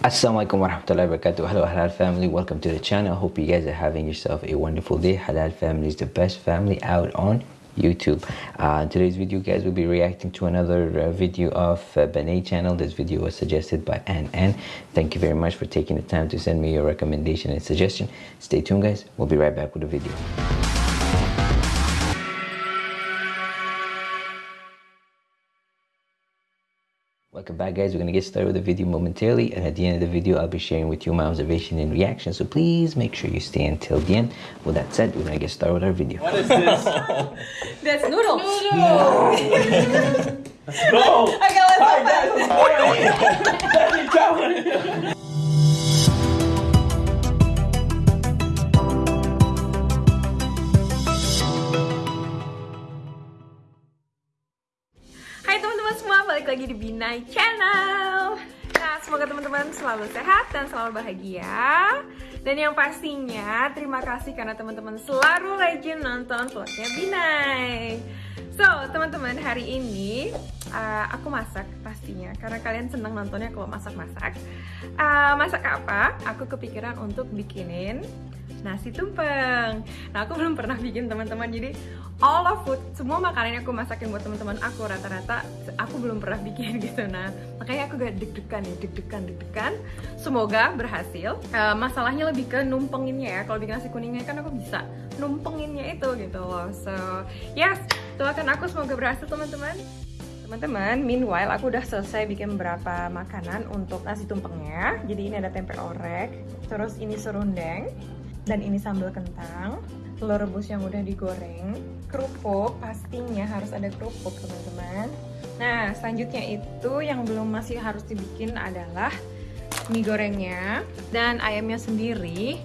Assalamualaikum warahmatullahi wabarakatuh. Hello Halal family, welcome to the channel. Hope you guys are having yourself a wonderful day. Halal family is the best family out on YouTube. Uh, today's video guys will be reacting to another uh, video of uh, channel. This video was suggested by Ann Ann. Thank you very much for taking the time to send me your recommendation and suggestion. Stay tuned guys, we'll be right back with the video. Welcome back guys, we're going to get started with the video momentarily and at the end of the video I'll be sharing with you my observation and reaction so please make sure you stay until the end. With that said, we're going to get started with our video. What is this? That's noodles. no! Okay, let's Hi, open. balik lagi di Binai Channel. Nah, semoga teman-teman selalu sehat dan selalu bahagia. Dan yang pastinya, terima kasih karena teman-teman selalu rajin nonton vlognya Binai. So, teman-teman, hari ini uh, aku masak pastinya karena kalian senang nontonnya kalau masak-masak. Uh, masak apa? Aku kepikiran untuk bikinin nasi tumpeng. Nah, aku belum pernah bikin teman-teman. Jadi all of food, semua makanan yang aku masakin buat teman-teman aku rata-rata aku belum pernah bikin gitu. Nah, makanya aku gak deg-degan nih, deg-degan, deg-degan. Semoga berhasil. Uh, masalahnya lebih ke numpenginnya ya. Kalau bikin nasi kuningnya kan aku bisa numpenginnya itu gitu loh. So, yes, doakan aku semoga berhasil teman-teman. Teman-teman, meanwhile aku udah selesai bikin beberapa makanan untuk nasi tumpengnya. Jadi ini ada tempe orek, terus ini serundeng, dan ini sambal kentang, telur rebus yang udah digoreng, kerupuk, pastinya harus ada kerupuk teman-teman. Nah, selanjutnya itu yang belum masih harus dibikin adalah mie gorengnya dan ayamnya sendiri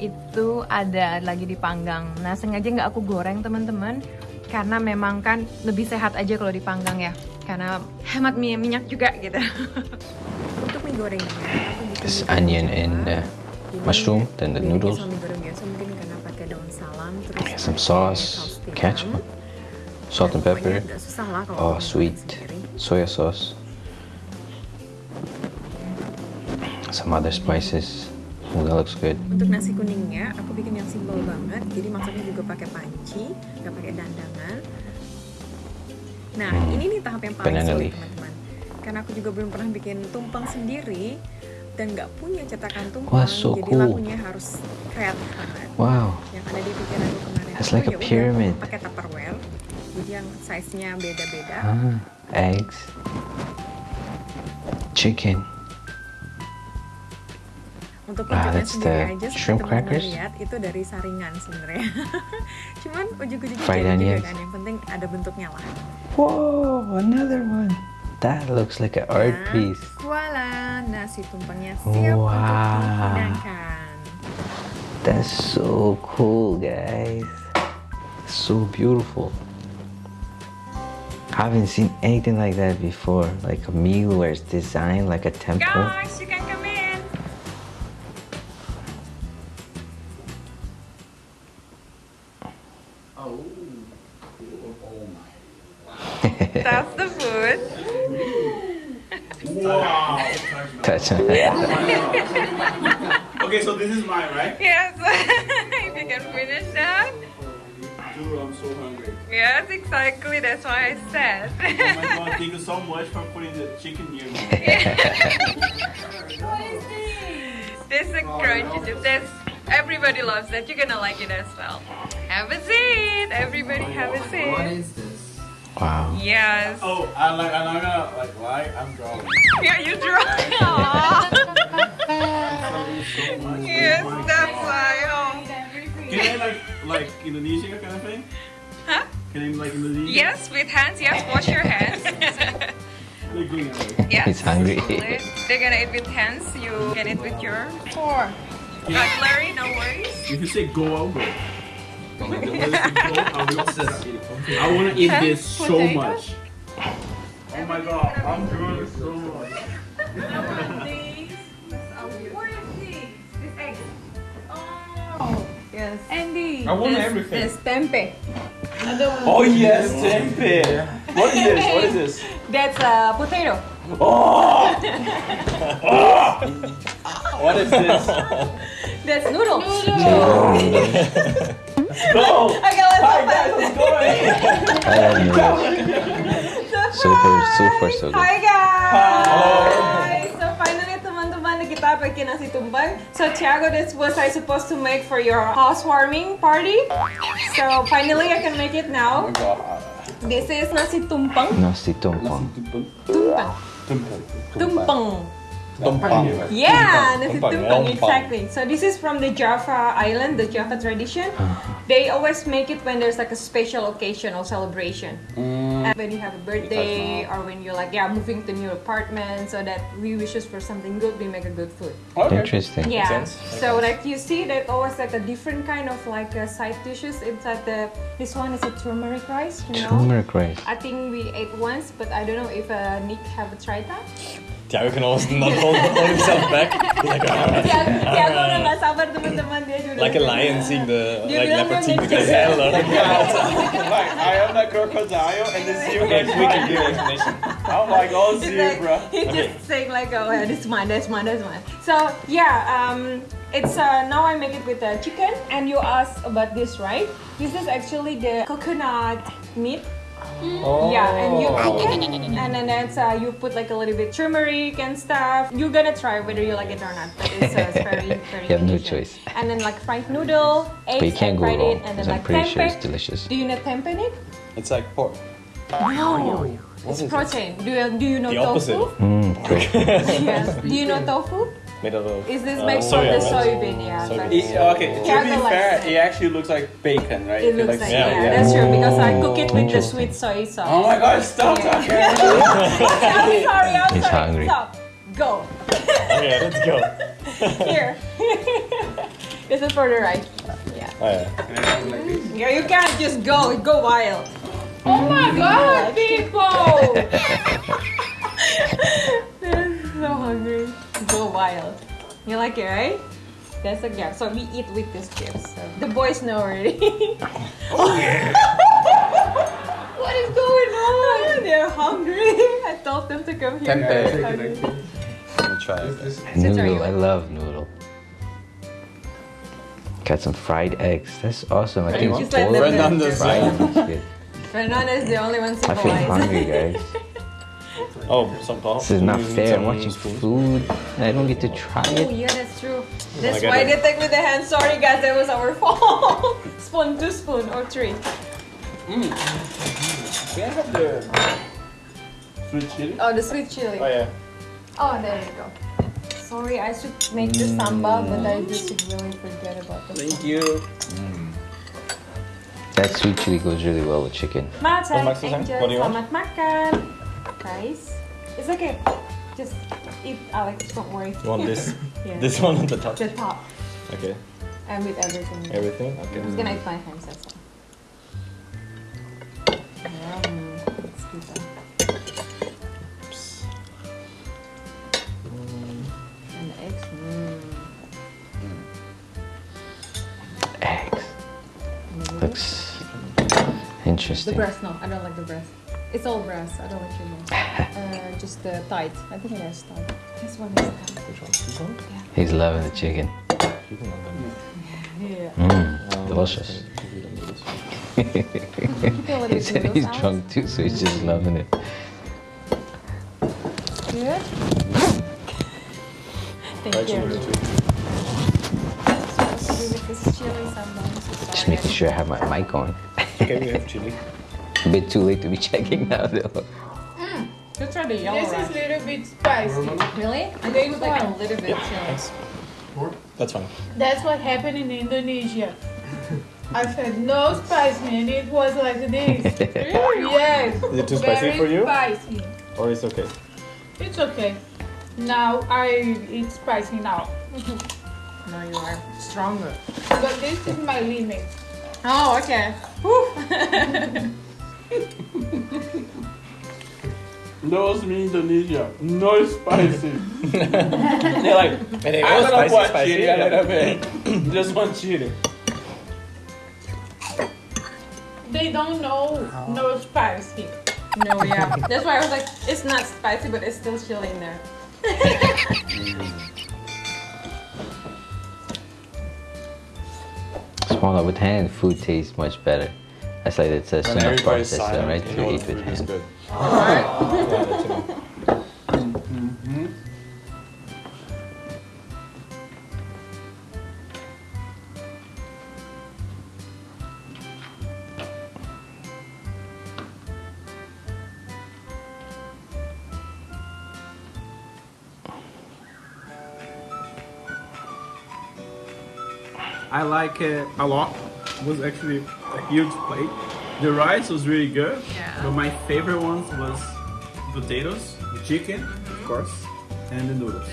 itu ada lagi dipanggang. Nah, sengaja nggak aku goreng teman-teman karena memang kan lebih sehat aja kalau dipanggang ya karena hemat minyak juga gitu. Untuk mie gorengnya, aku bikin mie onion and uh, mushroom, then the noodles. Salam terus Yeah, some sauce, ketchup, salt and pepper, oh sweet soya sauce, some other spices. Oh, that looks good. Untuk nasi kuningnya, aku bikin yang simpel banget. Jadi masaknya juga pakai panci, nggak pakai dandangan. Nah, Hmm. ini nih tahap yang paling Banana sulit teman-teman. Karena aku juga belum pernah bikin tumpeng sendiri dan nggak punya cetakan tumpeng. Wah, so jadi cool. lakunya harus kreatif banget. Wow, Yang ada di pikiranku kemarin It's itu, like a ya pyramid. pakai tupperware. Jadi yang size-nya beda-beda. ah, eggs, chicken. Untuk Ah, that's the aja shrimp crackers? lihat itu dari saringan sebenarnya. Cuman ujung-ujungnya jadi juga kan. Yang penting ada bentuknya lah. Whoa, another one. That looks like an art piece. Voila, nasi siap Wow. untuk dihidangkan. That's so cool, guys. So beautiful. I haven't seen anything like that before. Like a meal where it's designed like a temple. Guys, Wow. Touch. okay, so this is mine, right? Yes, if you can finish that. Dude, I'm so hungry. Yes, exactly. That's why I said. Oh my god, thank you so much for putting the chicken near me. this is a crunchy oh, chip. This everybody loves that. You're gonna like it as well. Have a seat. Everybody have a seat. What is this? Wow. Yes. Oh, I like, I'm not gonna like uh, lie, I'm drawing. Yeah, you draw. Aw. so yes, that's why. Oh. Can I like, like Indonesia kind of thing? Huh? Can I like Indonesia? Yes, with hands. Yes, wash your hands. They're going away. yes. He's hungry. They're gonna eat with hands. You can eat with your four. Yeah. Uh, Cutlery, no worries. If you say go, I'll go. I will What's go. this? I want to eat this so much. Oh my god, I'm doing so much. What is this? This egg. Oh, yes. Andy. I want This- everything. This tempeh. Oh yes, tempeh. What is this? What is this? That's a potato. Oh! oh. What is this? That's noodles. No! Okay, let's Hi guys, how's it going? I love noodles. Super, super, so good. Hi guys! Hi. So finally teman-teman kita bikin nasi tumpeng. So Tiago, this was I supposed to make for your housewarming party. So finally I can make it now. Oh this is nasi tumpeng. Nasi tumpeng. Tumpeng. Tumpeng. Ah, tumpeng. Tumpeng. Yeah, nasi Tumpeng, tumpeng, tumpeng. exactly. So this is from the Java island, the Java tradition. They always make it when there's like a special occasion or celebration. And when you have a birthday or when you're like, yeah, moving to new apartment, so that we wishes for something good, we make a good food. Okay. Interesting. Yeah. sense. So like you see, that always like a different kind of like uh, side dishes inside the. This one is a turmeric rice. You know. Turmeric rice. I think we ate once, but I don't know if uh, Nick have tried that. Tiago can almost not hold, hold himself back. He's like, "Ah." Tiago, Tiago udah gak sabar teman-teman dia juga. like a lion seeing the Dia like leopard seeing the gazelle. Or Like, I am the crocodile and the okay, zebra. we can give explanation. I'm like all He's like, zebra. he's just saying like, oh, yeah, this is mine, that's mine, that's mine. So yeah, um, it's uh, now I make it with the chicken, and you asked about this, right? This is actually the coconut meat. Oh. Yeah, and you cook and then it's uh, you put like a little bit turmeric and stuff. You're gonna try whether you like it or not, but it's, uh, it's very very. You have no choice. And then like fried noodle, eggs, But you can't I go fried wrong. it, and then 'cause I'm like pretty sure it's delicious. Do you know tempeh in it? It's like pork. No, What it's is it? protein. Do you do you know The opposite. tofu? Mm, cool. Yes. Do you know tofu? Made out of. Is this uh, made from soya, the right? soybean? Yeah. Soybean. but- It- okay, to Tiago be likes fair, it. it actually looks like bacon, right? It If looks like yeah, yeah, yeah. that's true because I cook it with the sweet soy sauce. Oh my god, stop Yeah. talking! I'm sorry, I'm He's sorry. hungry. Stop. Go. Okay, let's go. Here. this is for the right. Yeah. Oh, yeah. Yeah, you can't just go. Go wild. Oh my god, people! I'm so hungry. Go wild. You like it, right? That's a gap. So we eat with these chips. So the boys know already. oh yeah! what is going on? They're hungry. I told them to come here. Tempeh. Let me try it. Since are you- Noodle. I love noodle. Got some fried eggs. That's awesome. I think Just it's let pork. Fernando's fried. That's is the only one I feel hungry, guys. Oh, some pop. This is not You fair. I'm some watching food and I don't get to try oh, it. Oh yeah, that's true. That's I get why it. they take with the hand. Sorry guys, that was our fault. spoon, two spoon or three. Mm. Can I have the sweet chili? Oh, the sweet chili. Oh yeah. Oh, there you go. Sorry, I should make the sambal, but I mm. just really forget about the Thank you. Mm. That sweet chili goes really well with chicken. Makan, Max Susan, enjoy, what do you want? Selamat it's okay. Just eat, Alex, don't worry. You want this? yeah. This one on the top. The top. Okay. And with everything. Everything. I'm Okay. just gonna eat my hands, that's all. Yum. Let's do that. And the eggs. Mm. Eggs. The breast, no, I don't like the breast. It's all breast, I don't like your breast. uh, just the thigh. I think it has thigh. This one is thigh. Which one? This one? He's loving the chicken. You can have that. Yeah. Mmm, Um, delicious. I think we don't need this one. Feel a he said he's of drunk too, so he's just loving it. Good. Thank Actually, you. we do too. Supposed to be with this chili sambal. I'm so Just making sure I have my mic on. Okay, we have chili. A bit too late to be checking now, though. Mm. Let's try the yellow This is a little bit spicy. Really? I They think like a little bit Yeah, chili. thanks. That's fine. That's what happened in Indonesia. I said no spicy and it was like this. yes. Is it too spicy very for you? spicy. Or it's okay? It's okay. Now I eat spicy now. No, you are stronger. But this is my limit. Oh, okay. Whew. No, me Indonesia. No spicy. They're like, Hey, I'm gonna spicy, put spicy. chili a little bit. Just one chili. They don't know no spicy. No, yeah. That's why I was like, it's not spicy, but it's still chili in there. Swallow with hand, food tastes much better. That's like it's a When process, silent, right? you To eat with food hand. good. Alright. Yeah, that's. I like it a lot. It was actually a huge plate. The rice was really good. Yeah. But my favorite ones was potatoes, the chicken, of mm-hmm. course, and the noodles.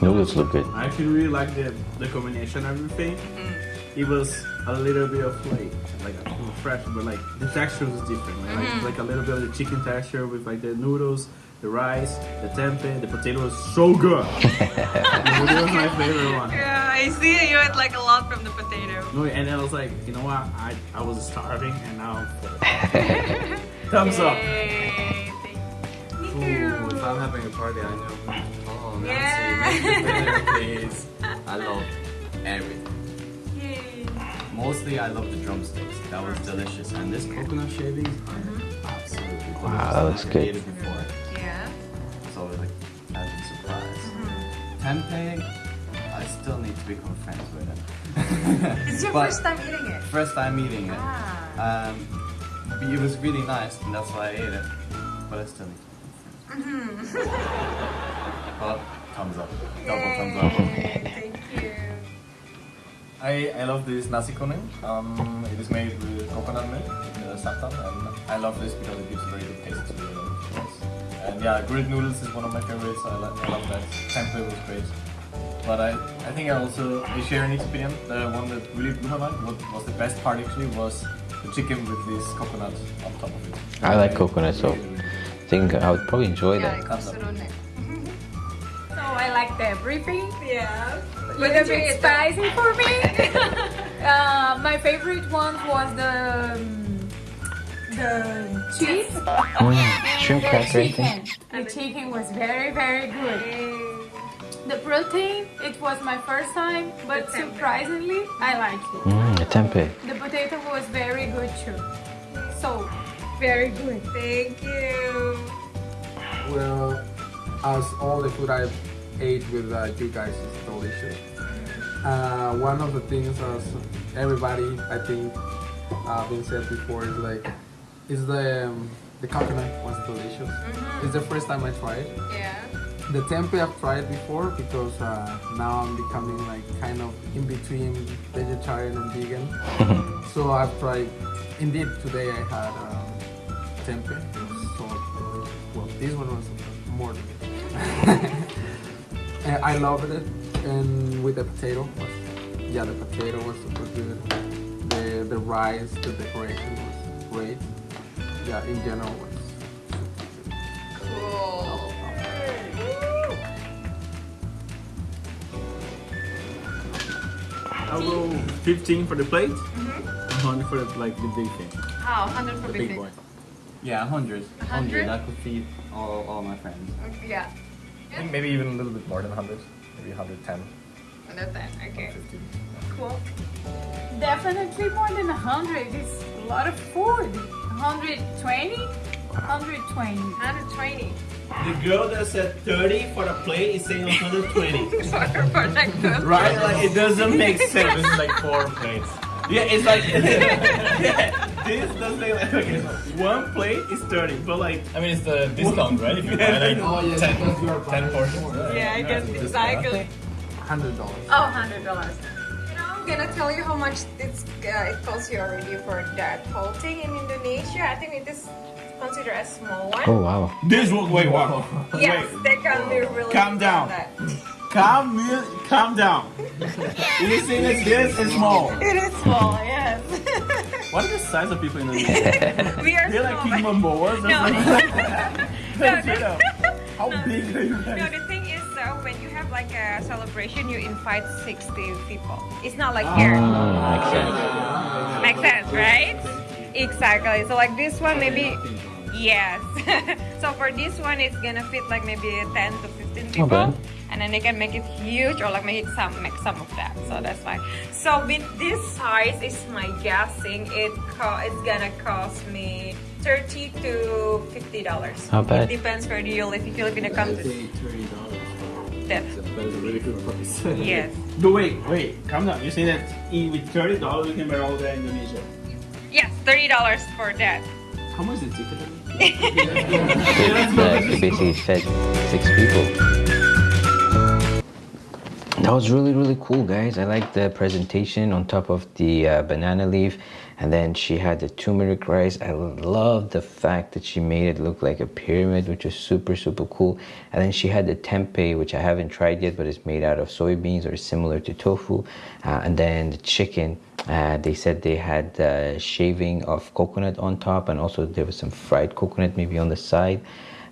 Noodles look good. I actually really like the, the combination of everything. Mm-hmm. It was a little bit of like like a little fresh, but like the texture was different. Like, like, like a little bit of the chicken texture with like the noodles, the rice, the tempeh, the potato was so good. the potato was my favorite one. Yeah, I see you had like a lot from the potato. No, and then I was like, you know what? I, I was starving and now I'm full. Thumbs up. Yay, thank Ooh, if I'm having a party, I know. Oh, Nancy, Yeah. make it better, please. I love everything. Yay. Mostly, I love the drumsticks. That was delicious. And this coconut shavings are mm-hmm. absolutely delicious. Wow, that looks good. made it before. Yeah. So like, a surprise. Mm-hmm. Tempeh, I still need to become friends with it. Is your first time eating it. First time eating it. Ah. Um, it was really nice, and that's why I ate it. But I still need to become friends. But thumbs up, double thumbs up. Yay, Thank you. I, I love this nasi kuning. Um, it is made with coconut milk, uh, santan, and I love this because it gives a very good taste to the rice. And yeah, grilled noodles is one of my favorites. I, I love that. Tempeh was great. But I, I think I also I share an experience. The one that really blew my mind, what was the best part actually, was the chicken with this coconut on top of it. I like Really, coconut, so really, really I think I would probably enjoy Yeah, that. it goes through neck. So I liked everything. Yeah. But a a bit bit spicy for me. uh, my favorite one was the um, the cheese. Mm, shrimp the cracker, I think. chicken. The chicken was very very good. The protein, it was my first time, but surprisingly, I liked it. Mm, the tempeh. The potato was very good too. So, very good. Thank you. Well, as all the food I ate with uh, you guys is delicious. Uh, one of the things as everybody I think uh, been said before is like is the um, the coconut was delicious. It's the first time I tried. Yeah. The tempeh I've tried before because uh, now I'm becoming like kind of in between vegetarian and vegan. so I've tried. Indeed, today I had um, tempeh. It was so. Well, this one was more. delicious. I loved it, and with the potato, was, yeah, the potato was super good. The the rice, the decoration was great. Yeah, in general was. Cool. I'll go 15 for the plate, 100 for the, like the big thing, How? 100 for the big big boy. thing. Yeah, 100. 100? 100. I could feed all, all my friends. Yeah. I think maybe even a little bit more than 100. Maybe 110, 110. Okay. 115. Cool. Definitely more than 100. It's a lot of food. 120? 120. 120. The girl that said 30 for the plate is saying 120. right? Like it doesn't make sense. this is like four plates. Yeah, it's like yeah, this doesn't like okay. One plate is 30, but like I mean it's the discount, right? If you buy like oh, yeah, 10, 10 portions. Yeah, I guess exactly. $100. Oh, $100 gonna tell you how much it's uh, it costs you already for that whole thing in Indonesia. I think it is considered a small one. Oh wow. this one. Wait, what? yes, wait. they can be really. Calm down. on that. Calm, calm down. you think that this is small? It is small, yes. What are the size of people in Indonesia? we are They're like small. King Momoas or No. something. No, Straight up. How big are you No, guys? the like a celebration, you invite 60 people. It's not like Ah. here. Mm, makes sense. Makes sense, right? Exactly. So like this one, maybe Yes. so for this one, it's gonna fit like maybe 10 to 15 people. bad. And then they can make it huge or like make it some make some of that. So that's fine. So with this size, is my guessing it co- it's gonna cost me 30 to 50 dollars. Not bad. It depends where you live. If you live in a country, thirty dollars. That That is a really good price. yes, But wait, wait, calm down. You're saying that with thirty dollars you can buy all that in Indonesia? yes, 30 dollars for that. How much is the ticket? That basically fed six people. That was really really cool guys. I like the presentation on top of the uh, banana leaf and then she had the turmeric rice. I love the fact that she made it look like a pyramid which is super super cool. And then she had the tempeh which I haven't tried yet but it's made out of soybeans or similar to tofu. Uh, and then the chicken uh, they said they had uh, shaving of coconut on top and also there was some fried coconut maybe on the side.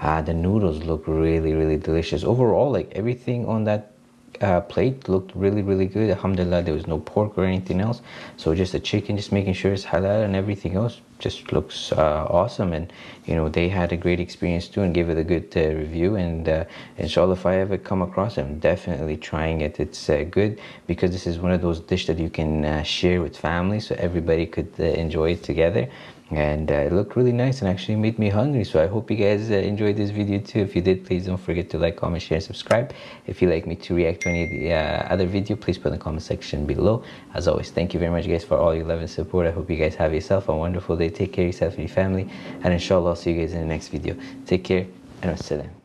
Uh, the noodles look really really delicious. Overall like everything on that uh, plate looked really really good. Alhamdulillah there was no pork or anything else. So just a chicken just making sure it's halal and everything else just looks uh, awesome. And you know they had a great experience too and gave it a good uh, review. And uh, inshallah if I ever come across it I'm definitely trying it. It's uh, good because this is one of those dishes that you can uh, share with family so everybody could uh, enjoy it together and uh, it looked really nice and actually made me hungry. So i hope you guys uh, enjoyed this video too. If you did please don't forget to like comment share and subscribe. If you'd like me to react to any the uh, other video please put in the comment section below. As always thank you very much guys for all your love and support. I hope you guys have yourself a wonderful day. Take care of yourself and your family. And inshallah i'll see you guys in the next video. Take care and wassalam